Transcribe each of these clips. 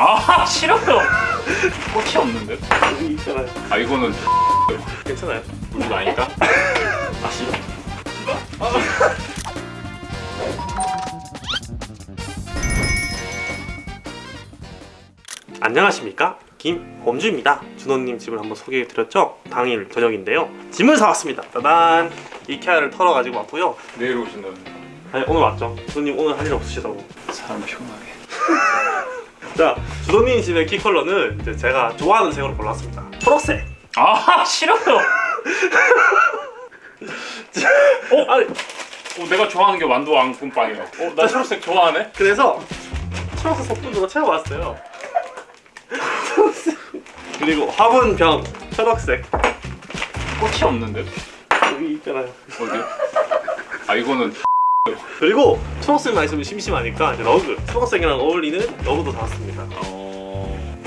아 싫어요. 꽃이 없는데? 여기 있잖아요. 아 이거는 괜찮아요. 우리가 아니다 아 싫어. 안녕하십니까? 김범주입니다. 준호님 집을 한번 소개해드렸죠? 당일 저녁인데요. 짐을 사왔습니다. 짜잔 이케아를 털어가지고 왔고요. 내일 오신다는데 아니 오늘 왔죠. 준호님 오늘 할 일 없으시다고. 사람 피곤하게 자 준호님 집의 키 컬러는 이제 제가 좋아하는 색으로 골랐습니다. 초록색. 아 싫어요. 어? 아니 어, 내가 좋아하는 게 완도 앙금빵이야 어, 나 초록색 좋아하네? 그래서 초록색 소품으로 채워왔어요. 초록색. 그리고 화분병 초록색. 꽃이 없는데? 여기 있잖아요. 어디? 아 이거는 그리고 초록색 만 있으면 심심하니까 이제 러그 초록색이랑 어울리는 러그도 사왔습니다 어...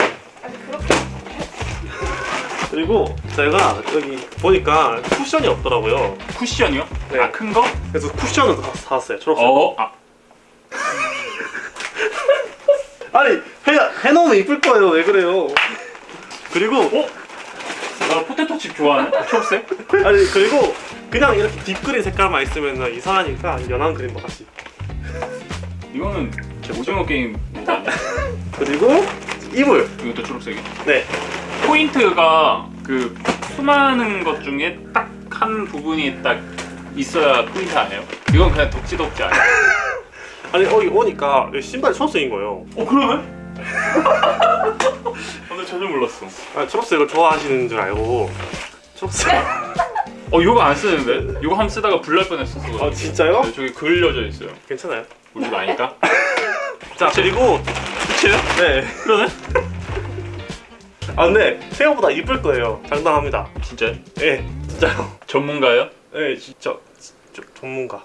그리고 제가 여기 보니까 쿠션이 없더라고요 쿠션이요? 네. 아 큰 거? 그래서 쿠션을 사- 사왔어요 초록색 어? 아, 아니 해, 해놓으면 이쁠 거예요 왜 그래요 그리고 어? 나 포테토 칩 좋아하네? 초록색? 아니 그리고 그냥 이렇게 deep green 색깔만 있으면 이상하니까 연한 green과 같이 이거는 제 오징어 게임? 그리고 이불 이것도 초록색이 네 포인트가 그 수많은 것 중에 딱 한 부분이 딱 있어야 포인트 아니에요? 이건 그냥 덕지덕지 아니야? 아니 여기 오니까 신발이 초록색인 거예요 어 그러네? 오늘 전혀 몰랐어 아 초록색을 좋아하시는 줄 알고 초록색 어 이거 안 쓰는데? 이거 한번 쓰다가 불날 뻔했었어 아 진짜요? 네, 저기 그을려져 있어요 괜찮아요 우리가 아니까? 자 그리고 그치요? 네 그러네? 아 근데 생각보다 이쁠 거예요 장담합니다 진짜 예 진짜요 전문가예요? 예 진짜 저, 전문가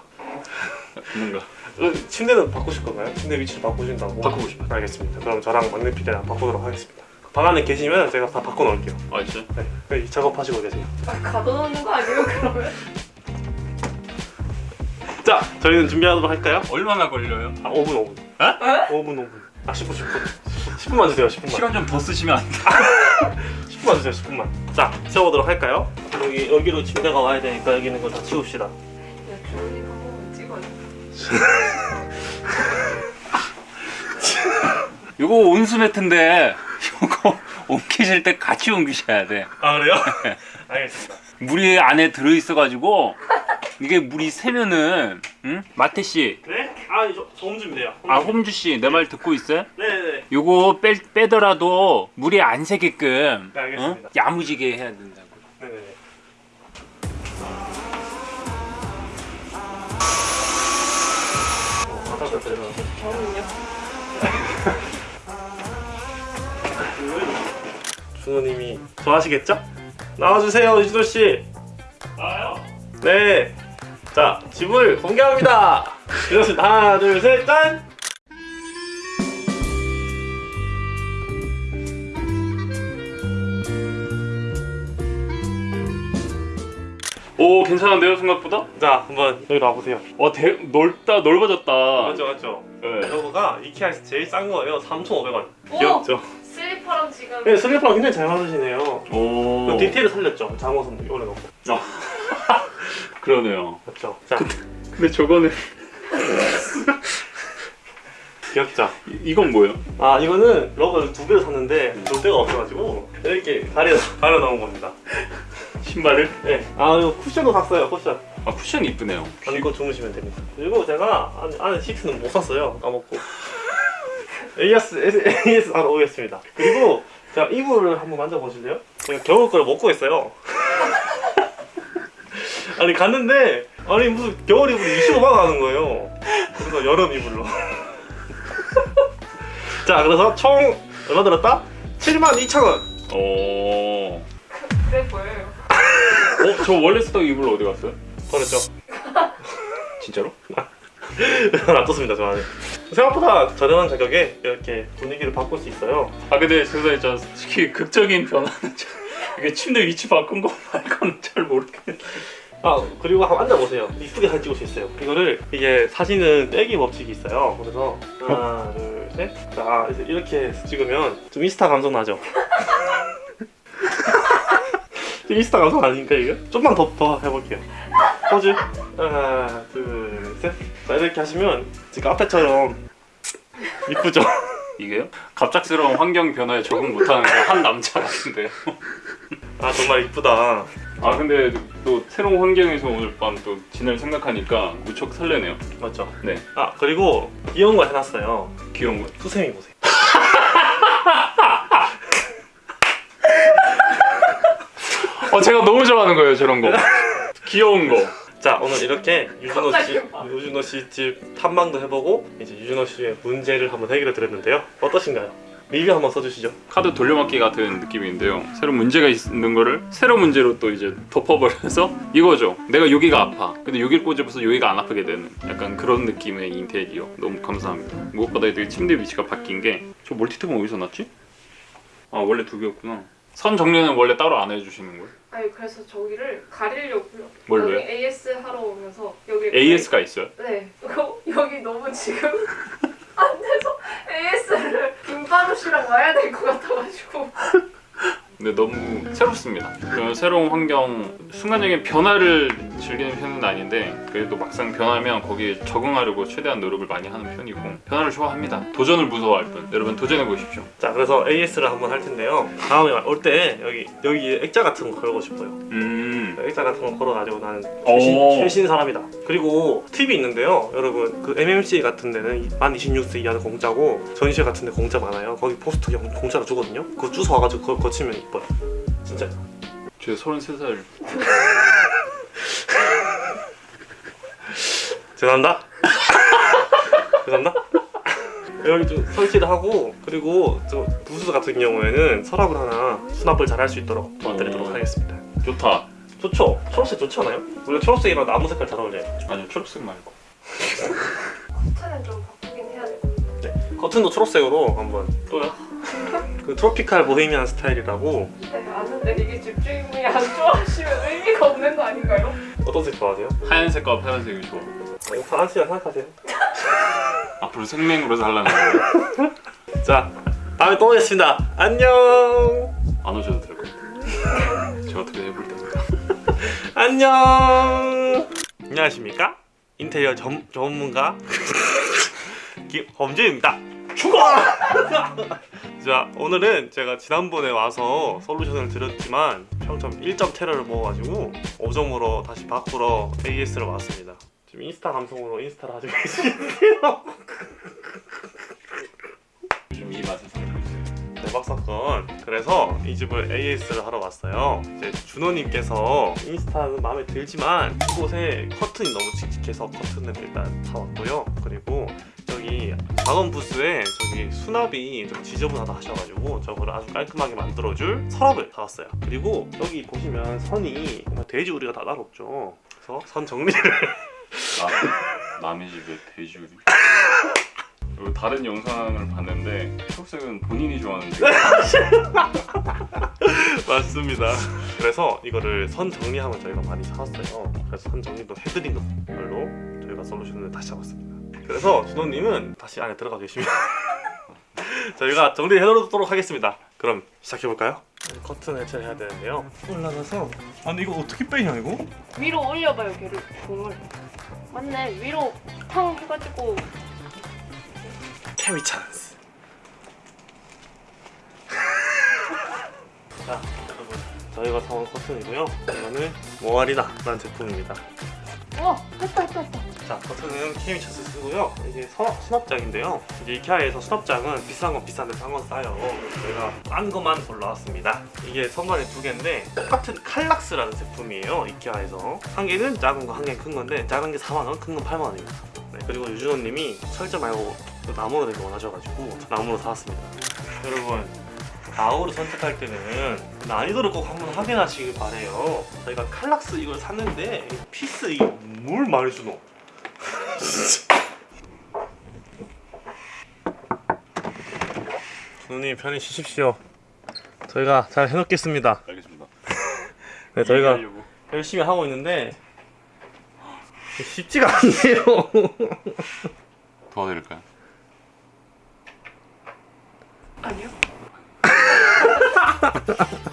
전문가 어, 침대는 바꾸실 건가요? 침대 위치를 바꾸신다고? 바꾸고 싶어요. 알겠습니다 그럼 저랑 막내 피디랑 바꾸도록 하겠습니다 방 안에 계시면 제가 다 바꿔놓을게요 아 진짜? 네 네, 작업하시고 계세요 막 가둬놓는 거 아니에요 그러면? 자 저희는 준비하도록 할까요? 얼마나 걸려요? 아 5분 5분 에? 5분 5분 아 10분 10분 10분만 주세요 10분만 시간 좀 더 쓰시면 안 돼? 10분만 주세요 10분만 자 치워보도록 할까요? 여기, 여기로 침대가 와야 되니까 여기 있는 거 다 치웁시다 야 주원이 한번 찍어줘 이거 온수 매트인데 이거 옮기실 때 같이 옮기셔야 돼 아 그래요? 알겠습니다 물이 안에 들어있어가지고 이게 물이 새면은 응? 마태 씨, 네? 아 저, 저 홈준비돼요 아 홈주 씨 내 말 듣고 있어요? 네네네 요거 빼, 빼더라도 물이 안 새게끔 네, 알겠습니다. 응? 야무지게 해야 된다고 네네네 어, 바닥을 내려 저는요? 준호님이 좋아하시겠죠? 나와주세요 이준호씨 나요? 네. 자, 집을 공개합니다. 이렇습니다. 하나, 둘, 셋, 짠! 오 괜찮은데요 생각보다? 자, 한번 여기 와보세요. 어 대, 넓다 넓어졌다 맞죠, 맞죠? 네. 이거가 이케아에서 제일 싼 거예요. 3,500원. 오! 귀엽죠? 슬리퍼랑 지금 네, 슬리퍼랑 굉장히 잘 맞으시네요. 오 그 디테일을 살렸죠. 장어선 올려놓고. 그러네요 맞죠? 자, 근데 저거는 귀엽죠? 이- 이건 뭐예요? 아, 이거는 러그를 두 개를 샀는데 놀 데가 없어가지고 이렇게 가려, 가려 놓은 겁니다. 신발을? 네. 아, 이거 쿠션도 샀어요, 쿠션. 아 쿠션 이쁘네요 안고 주무시면 됩니다. 그리고 제가 안, 안에 시트는 못 샀어요. 까먹고. AS, AS 바로 오겠습니다. 그리고 제가 이불을 한번 만져보실래요? 제가 겨울 걸 먹고 있어요. 아니 갔는데 아니 무슨 겨울 이불이 25만 원 하는 거예요. 그래서 여름 이불로. 자 그래서 총 얼마 들었다? 7만 2천 원. 오 그래 보여요 어? 저 원래 쓰던 이불 어디 갔어요? 버렸죠? 진짜로? 놔뒀습니다 저 안에. 생각보다 저렴한 가격에 이렇게 분위기를 바꿀 수 있어요. 아 근데 죄송해요 저 솔직히 극적인 변화는 저- 이게 침대 위치 바꾼 거 말고는 잘 모르겠는데 아 그리고 한번 앉아보세요 이쁘게 사진 찍을 수 있어요 이거를 이게 사진은 빼기 법칙이 있어요 그래서 하나 둘셋 셋. 자 이제 이렇게 찍으면 좀 인스타 감성 나죠? 인스타 감성 아닌가 이거? 좀만 더, 더 해볼게요. 포즈 하나 둘 셋. 자 이렇게 하시면 지금 카페처럼 이쁘죠? 이게요? 갑작스러운 환경 변화에 적응 못하는 그한 남자 같은데요. 아 정말 이쁘다. 아 근데 또 새로운 환경에서 오늘 밤 또 지낼 생각하니까 무척 설레네요. 맞죠? 네, 아 그리고 귀여운 거 해놨어요. 귀여운 거. 수세미 보세요. 어 제가 너무 좋아하는 거예요 저런 거. 귀여운 거. 자 오늘 이렇게 유준호 씨. 유준호 씨 집 탐방도 해보고 이제 유준호 씨의 문제를 한번 해결해 드렸는데요. 어떠신가요? 리뷰 한번 써주시죠. 카드 돌려막기 같은 느낌인데요. 새로 문제가 있는 거를 새로 문제로 또 이제 덮어버려서 이거죠. 내가 여기가 아파. 근데 여기를 꽂아서 여기가 안 아프게 되는 약간 그런 느낌의 인테리어. 너무 감사합니다. 무엇보다 되게 침대 위치가 바뀐 게 저 멀티탭은 어디서 났지? 아 원래 두 개였구나. 선 정리는 원래 따로 안 해주시는 거예요? 아니 그래서 저기를 가리려고요. 뭘로요? 여기 AS 하러 오면서 여기 AS가 있어요? 네. 이거 여기 너무 지금 안 돼서 AS를 김바루 씨랑 와야 될 것 같아가지고. 근데 너무 새롭습니다. 그 새로운 환경 순간적인 변화를 즐기는 편은 아닌데 그래도 막상 변하면 거기에 적응하려고 최대한 노력을 많이 하는 편이고 변화를 좋아합니다. 도전을 무서워할 뿐. 여러분 도전해 보십시오. 자 그래서 AS를 한번 할 텐데요. 다음에 올 때 여기 여기 액자 같은 거 걸고 싶어요. 음. 액자 같은 거 걸어가지고 나는 오. 최신, 최신 사람이다. 그리고 팁이 있는데요, 여러분 그 MMC 같은 데는 만 26세 이하는 공짜고 전시회 같은 데 공짜 많아요. 거기 포스터 공- 공짜로 주거든요. 그거 주워 와가지고 그걸 거치면 이뻐요. 진짜. 제 33살 죄송합니다. 죄송합니다. 여기 좀 설치를 하고 그리고 저 부스 같은 경우에는 서랍을 하나 수납을 잘 할 수 있도록 도와드리도록 오. 하겠습니다. 좋다. 좋죠? 초록색 좋지 않아요? 우리가 초록색이랑 나무 색깔 잘 어울려요. 아니요 초록색 말고. 커튼은 좀 바꾸긴 해야 돼. 커튼도 초록색으로 한번 또요? 그 트로피칼 보헤미안 스타일이라고 네, 아는데 이게 집주인분이 안 좋아하시면 의미가 없는 거 아닌가요? 어떤 색 좋아하세요? 하얀색과 파란색이 좋아. 파란색이라 생각하세요. 앞으로 생맹으로 살라는 거예요. 자, 다음에 또 오겠습니다. 안녕. 안 오셔도 될 것 같아요. 제가 어떻게 해볼 테니까. 안녕. 안녕하십니까? 인테리어 전, 전문가 김범주입니다. 죽어! 자, 오늘은 제가 지난번에 와서 솔루션을 드렸지만 평점 1점 테러를 먹어가지고 5점으로 다시 바꾸러 AS를 왔습니다. 지금 인스타 감성으로 인스타를 하고 계시는데요. 요즘 이 맛에 살고 있어요. 대박 사건. 그래서 이 집을 AS를 하러 왔어요. 이제 준호님께서 인스타는 마음에 들지만 이곳에 커튼이 너무 칙칙해서 커튼을 일단 사왔고요. 그리고 저기 작은 부스에 저기 수납이 좀 지저분하다 하셔가지고 저거를 아주 깔끔하게 만들어줄 서랍을 사왔어요. 그리고 여기 보시면 선이 정말 돼지 우리가 다 따로 없죠. 그래서 선 정리를 나, 남의 집에 돼지우리. 그리고 다른 영상을 봤는데 초록색은 본인이 좋아하는 색. 맞습니다. 그래서 이거를 선 정리하면 저희가 많이 사왔어요. 그래서 선 정리도 해드리는 걸로 저희가 솔루션을 다시 잡았습니다. 그래서 준호님은 다시 안에 들어가 계시면 저희가 정리해놓도록 하겠습니다. 그럼 시작해볼까요? 커튼 해체를 해야 되는데요. 올라가서 아니 이거 어떻게 빼냐 이거? 위로 올려봐요, 걔를 공을. 맞네, 위로 탕 해가지고 케미 찬스. 자 여러분 저희가 사온 커튼이고요. 이거는 모아리나라는 제품입니다. 했다. 자, 버튼은 케미 차스 쓰고요. 서, 수납장인데요. 이제 이케아에서 수납장은 비싼 건 비싼데 싼 건 싸요. 저희가 싼 것만 골라왔습니다. 이게 선반에 두 개인데 똑같은 칼락스라는 제품이에요. 이케아에서 한 개는 작은 거, 한 개는 큰 건데 작은 게 4만 원, 큰 건 8만 원입니다. 네, 그리고 유준호님이 철제 말고 또 나무로 된 거 원하셔가지고 나무로 사왔습니다. 여러분. 가구를 선택할 때는 난이도를 꼭 한번 확인하시길 바래요. 저희가 칼락스 이걸 샀는데 피스 많이 주노? 누님 편히 쉬십시오. 저희가 잘 해놓겠습니다. 알겠습니다. 네, 저희가 이해하려고. 열심히 하고 있는데 쉽지가 않네요. 도와드릴까요? 아니요?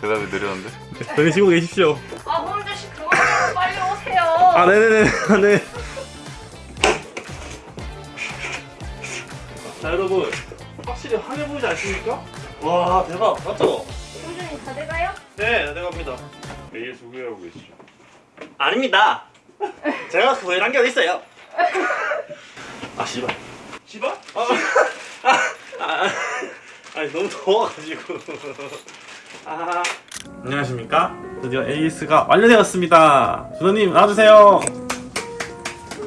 대답이 느렸는데. 여기 쉬고 계십시오. 아 홍재 씨 그만하고 빨리 오세요. 아 네네네 네. 여러분 확실히 환해 보이지 않습니까? 와 대박 맞죠? 홍준이 다 돼가요? 네 내갑니다. AS 후회하고 계시죠? 아닙니다. 제가 그거에 한게 어디 있어요? 아 씨발. 씨발? 아, 아, 아, 아니 너무 더워가지고. 아. 안녕하십니까? 드디어 AS가 완료되었습니다. 준호님 나와주세요.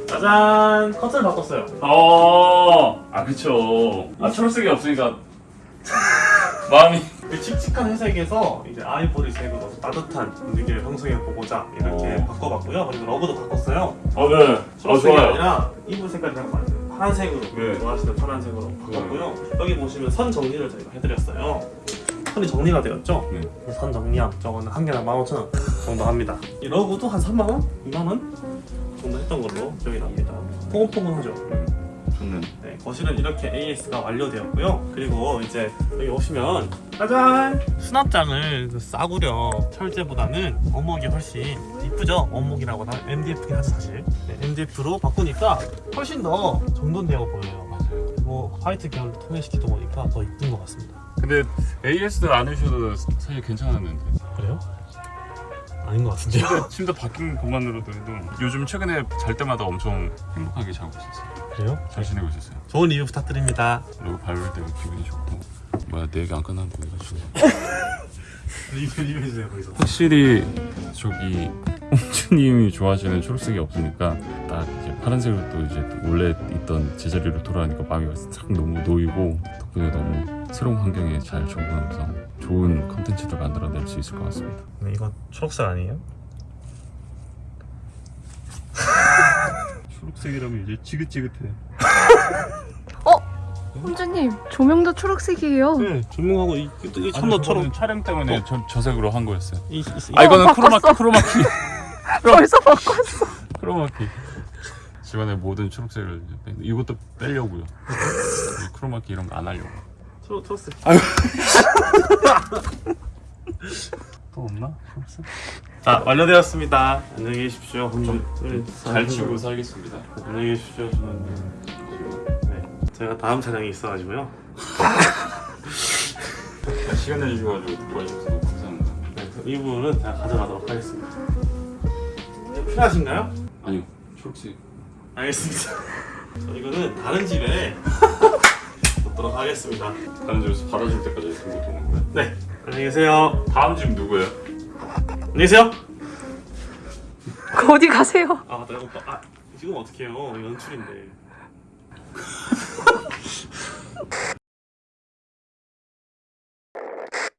짜잔 컨셉을 바꿨어요. 어, 아 그쵸. 아 초록색이 없으니까 마음이 그 칙칙한 회색에서 이제 아이보리 색으로 따뜻한 분위기를 형성해보고자 이렇게 어. 바꿔봤고요. 그리고 러브도 바꿨어요. 어 네. 초록색이 아니라 이불 색깔이 랑 맞아요. 파란색으로 네. 좋아하시는 파란색으로 바꿨고요. 여기 보시면 선 정리를 저희가 해드렸어요. 선이 정리가 되었죠? 네. 선 정리함 저거는 한 개당 15,000원 정도 합니다. 이 러브도 한 3만 원? 2만 원 정도 했던 걸로 기억이 납니다. 포근포근하죠? 좋는. 네, 거실은 이렇게 AS가 완료되었고요. 그리고 이제 여기 오시면 짜잔! 수납장을 그 싸구려 철제보다는 원목이 훨씬 이쁘죠? 원목이라고 나 MDF긴 하죠 사실. 네, MDF로 바꾸니까 훨씬 더 정돈되어 보여요. 맞아요. 그리고 화이트 계열로 통일시키다 보니까 더 이쁜 것 같습니다. 근데 AS들 안 하셔도 사실 괜찮았는데. 그래요? 아닌 것 같은데요? 침대, 침대 바뀐 것만으로도 해도 요즘 최근에 잘 때마다 엄청 행복하게 자고 있었어요. 그래요? 잘 지내고 있었어요. 좋은 리뷰 부탁드립니다. 그리고 밟을 때가 기분이 좋고. 뭐야 내 얘기 안 끝난 거. 리뷰 리뷰해주세요 거기서. 확실히 저기 홍주님이 좋아하시는 초록색이 없으니까 딱 이제 파란색으로 또 이제 또 원래 있던 제자리로 돌아가니까 마음이 싹 너무 놓이고 덕분에 너무 새로운 환경에 잘 적응하면서 좋은 컨텐츠를 만들어낼 수 있을 것 같습니다. 네, 이거 초록색 아니에요? 초록색이라면 이제 지긋지긋해. 홍주님 조명도 초록색이에요. 네, 조명하고 이, 이 참나처럼 촬영 때문에 저, 저 색으로 한 거였어요. 이, 이, 아 이거는 어, 크로마 바꿨어. 크로마키 벌써 바꿨어. 크로마키. 집안의 모든 초록색을 이것도 빼려고요. 이 크로마키 이런 거 안 하려고. 초록 초록색. 또 없나? 초록색? 자 완료되었습니다. 안녕히 계십시오. 좀잘 치우고 살겠습니다. 안녕히 계십시오. 저는 네, 제가 다음 촬영이 있어가지고요. 시간 내주셔가지고 도와주셔서 감사합니다. 네, 이 부분은 제가 가져가도록 하겠습니다. 네, 필요하신가요? 아니요, 초록색. 알겠습니다. 저 이거는 다른 집에 놓도록 하겠습니다. 다른 집에서 받아줄 때까지 들고 도는 거예요? 네, 안녕히 계세요. 다음 집 누구예요? 안녕히 계세요. 그 어디 가세요? 아, 나 이거 아 지금 어떻게 해요? 연출인데.